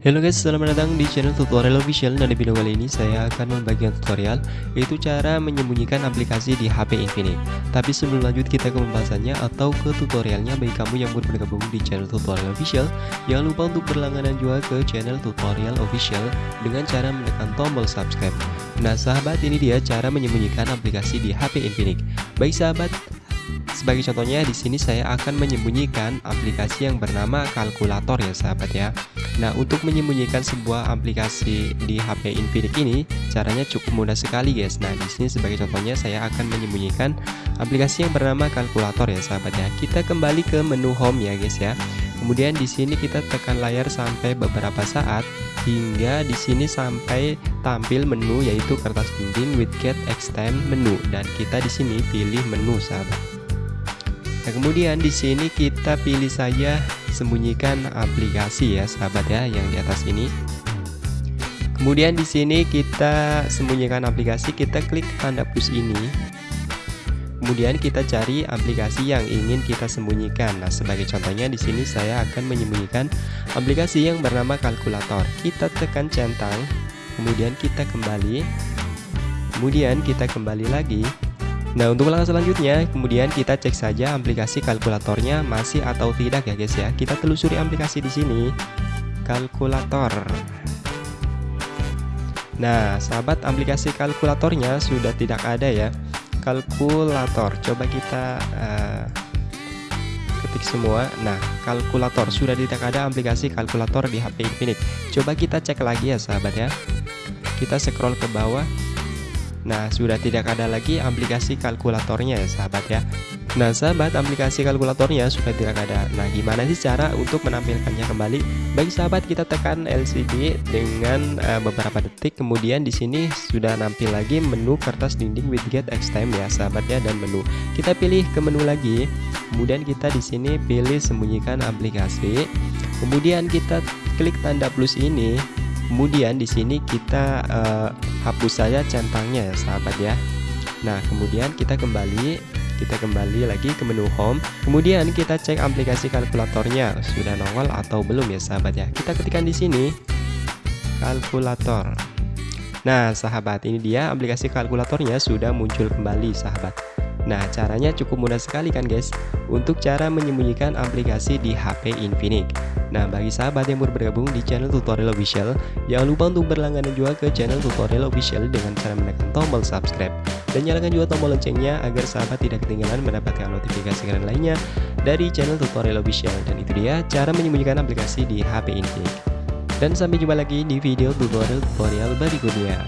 Halo guys, selamat datang di channel tutorial official dan di video kali ini saya akan membagikan tutorial yaitu cara menyembunyikan aplikasi di HP Infinix. Tapi sebelum lanjut kita ke pembahasannya atau ke tutorialnya bagi kamu yang baru bergabung di channel tutorial official, jangan lupa untuk berlangganan juga ke channel tutorial official dengan cara menekan tombol subscribe. Nah sahabat ini dia cara menyembunyikan aplikasi di HP Infinix. Baik sahabat, sebagai contohnya di sini saya akan menyembunyikan aplikasi yang bernama kalkulator ya sahabat ya. Nah, untuk menyembunyikan sebuah aplikasi di HP Infinix ini caranya cukup mudah sekali guys. Nah, di sini sebagai contohnya saya akan menyembunyikan aplikasi yang bernama kalkulator ya sahabat ya. Kita kembali ke menu home ya guys ya. Kemudian di sini kita tekan layar sampai beberapa saat hingga di sini sampai tampil menu yaitu kertas dinding widget extend menu dan kita di sini pilih menu sahabat. Nah, kemudian di sini kita pilih saja sembunyikan aplikasi ya, sahabat ya, yang di atas ini. Kemudian di sini kita sembunyikan aplikasi, kita klik tanda plus ini. Kemudian kita cari aplikasi yang ingin kita sembunyikan. Nah, sebagai contohnya di sini saya akan menyembunyikan aplikasi yang bernama kalkulator. Kita tekan centang, kemudian kita kembali. Kemudian kita kembali lagi Nah untuk langkah selanjutnya kemudian kita cek saja aplikasi kalkulatornya masih atau tidak ya guys ya. Kita telusuri aplikasi di sini kalkulator. Nah sahabat aplikasi kalkulatornya sudah tidak ada ya. Kalkulator. Coba kita uh, ketik semua. Nah kalkulator. Sudah tidak ada aplikasi kalkulator di HP Infinix coba kita cek lagi ya sahabat ya. Kita scroll ke bawah Nah, sudah tidak ada lagi aplikasi kalkulatornya ya sahabat ya. Nah, sahabat aplikasi kalkulatornya sudah tidak ada. Nah, gimana sih cara untuk menampilkannya kembali? Bagi sahabat kita tekan LCD dengan uh, beberapa detik, kemudian di sini sudah nampil lagi menu kertas dinding widget Xtime ya sahabat ya dan menu. Kita pilih ke menu lagi. Kemudian kita di sini pilih sembunyikan aplikasi. Kemudian kita klik tanda plus ini kemudian di sini kita uh, hapus saja centangnya ya sahabat ya. Nah kemudian kita kembali kita kembali lagi ke menu home. Kemudian kita cek aplikasi kalkulatornya. Sudah nongol atau belum ya sahabat ya? Kita ketikkan di sini. Kalkulator. Nah sahabat ini dia aplikasi kalkulatornya. Sudah muncul kembali sahabat Nah caranya cukup mudah sekali kan guys? Untuk cara menyembunyikan aplikasi di HP Infinix. Nah bagi sahabat yang baru bergabung di channel tutorial official Jangan lupa untuk berlangganan juga ke channel tutorial official Dengan cara menekan tombol subscribe Dan nyalakan juga tombol loncengnya Agar sahabat tidak ketinggalan mendapatkan notifikasi keren lainnya Dari channel tutorial official. Dan itu dia cara menyembunyikan aplikasi di HP Infinix. Dan sampai jumpa lagi di video tutorial-tutorial berikutnya